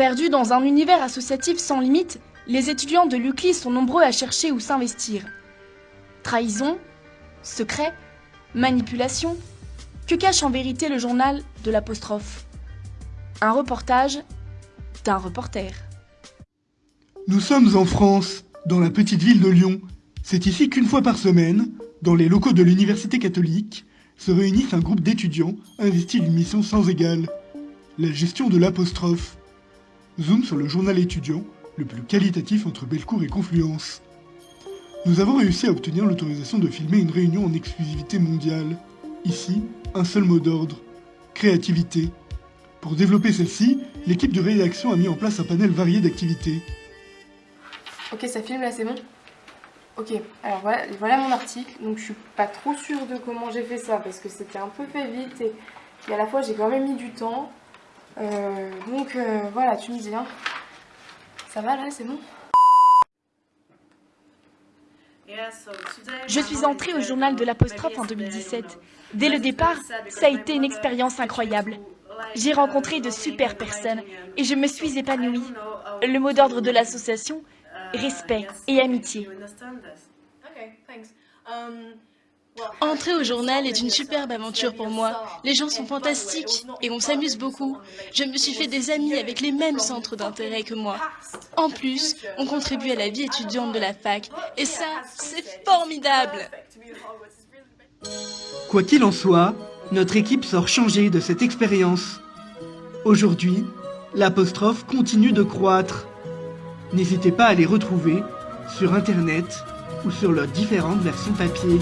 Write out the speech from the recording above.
Perdus dans un univers associatif sans limite, les étudiants de l'UCLI sont nombreux à chercher où s'investir. Trahison, secret, manipulation, que cache en vérité le journal de l'apostrophe? Un reportage d'un reporter. Nous sommes en France, dans la petite ville de Lyon. C'est ici qu'une fois par semaine, dans les locaux de l'Université catholique, se réunissent un groupe d'étudiants investis d'une mission sans égale. La gestion de l'apostrophe. Zoom sur le journal étudiant, le plus qualitatif entre Bellecour et Confluence. Nous avons réussi à obtenir l'autorisation de filmer une réunion en exclusivité mondiale. Ici, un seul mot d'ordre. Créativité. Pour développer celle-ci, l'équipe de rédaction a mis en place un panel varié d'activités. Ok, ça filme là, c'est bon? Ok, alors voilà, mon article. Donc je suis pas trop sûre de comment j'ai fait ça parce que c'était un peu fait vite et à la fois j'ai quand même mis du temps. Euh, donc euh, voilà, tu me dis. Hein. Ça va là, c'est bon? Je suis entrée au journal de l'apostrophe en 2017. Dès le départ, ça a été une expérience incroyable. J'ai rencontré de super personnes et je me suis épanouie. Le mot d'ordre de l'association, respect et amitié. Entrer au journal est une superbe aventure pour moi. Les gens sont fantastiques et on s'amuse beaucoup. Je me suis fait des amis avec les mêmes centres d'intérêt que moi. En plus, on contribue à la vie étudiante de la fac et ça, c'est formidable. Quoi qu'il en soit, notre équipe sort changée de cette expérience. Aujourd'hui, l'apostrophe continue de croître. N'hésitez pas à les retrouver sur Internet ou sur leurs différentes versions papier.